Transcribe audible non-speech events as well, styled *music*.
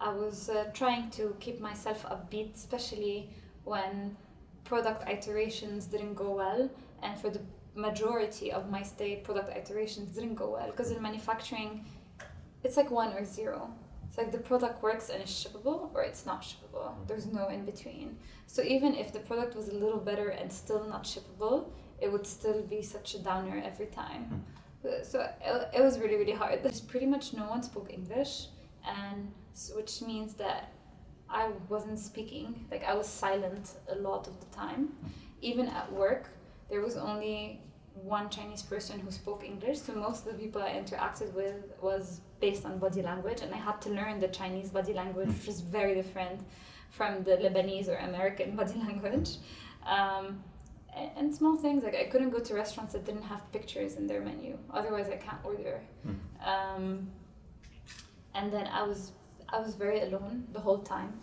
I was uh, trying to keep myself upbeat, especially when product iterations didn't go well, and for the majority of my stay, product iterations didn't go well because in manufacturing, it's like one or zero. It's like the product works and it's shippable or it's not shippable. There's no in between. So even if the product was a little better and still not shippable, it would still be such a downer every time. Uh, So it, it was really, really hard. There's pretty much no one spoke English, and s- which means that I wasn't speaking. Like I was silent a lot of the time. Even at work, there was only one Chinese person who spoke English. So most of the people I interacted with was based on body language, and I had to learn the Chinese body language, which is very different from the Lebanese or American *laughs* body language. Um, and, and small things like I couldn't go to restaurants that didn't have pictures in their menu. Otherwise, I can't order. Um, and then I was I was very alone the whole time.